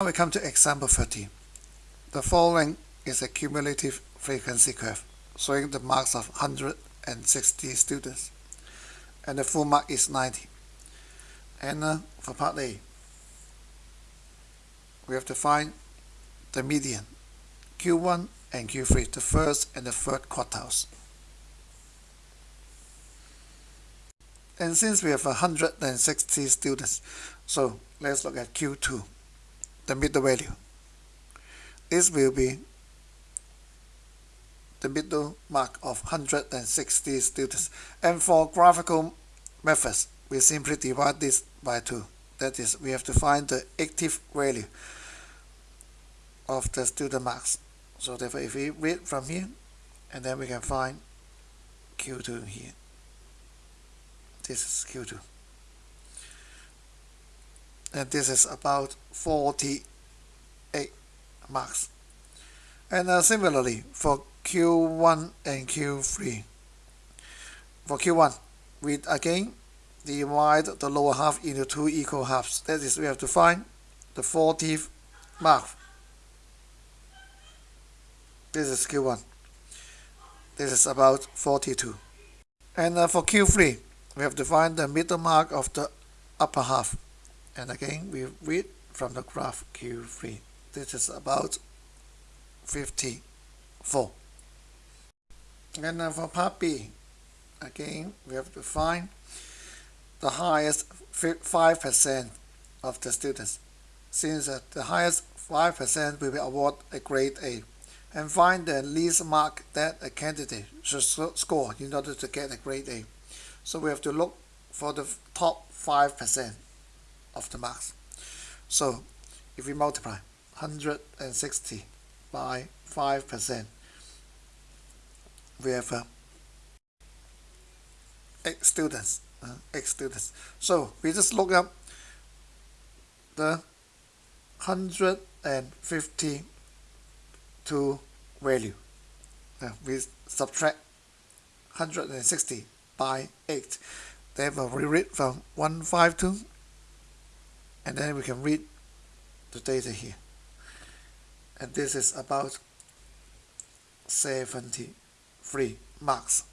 Now we come to example 30. The following is a cumulative frequency curve showing the marks of 160 students and the full mark is 90. And uh, for part A, we have to find the median, Q1 and Q3, the first and the third quartiles. And since we have 160 students, so let's look at Q2, the middle value. This will be the middle mark of 160 students. And for graphical methods, we simply divide this by 2. That is, we have to find the active value of the student marks. So therefore, if we read from here, and then we can find Q2 here this is Q2 and this is about 48 marks. And uh, similarly for Q1 and Q3 for Q1 we again divide the lower half into two equal halves. That is we have to find the 40th mark. This is Q1 this is about 42 and uh, for Q3 we have to find the middle mark of the upper half and again we read from the graph Q3 this is about 54 and then for part B again we have to find the highest 5% of the students. Since the highest 5% will be award a grade A. And find the least mark that a candidate should score in order to get a grade A. So we have to look for the top 5% of the mass. So if we multiply 160 by 5%, we have uh, X students, uh, X students. So we just look up the 152 value. Uh, we subtract 160 by 8. Therefore, we read from 152 and then we can read the data here. And this is about 73 marks.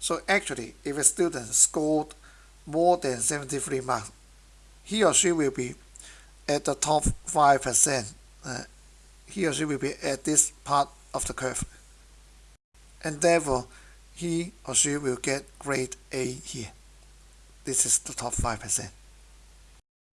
So actually, if a student scored more than 73 marks, he or she will be at the top 5%. Uh, he or she will be at this part of the curve. And therefore, he or she will get grade A here. This is the top 5%.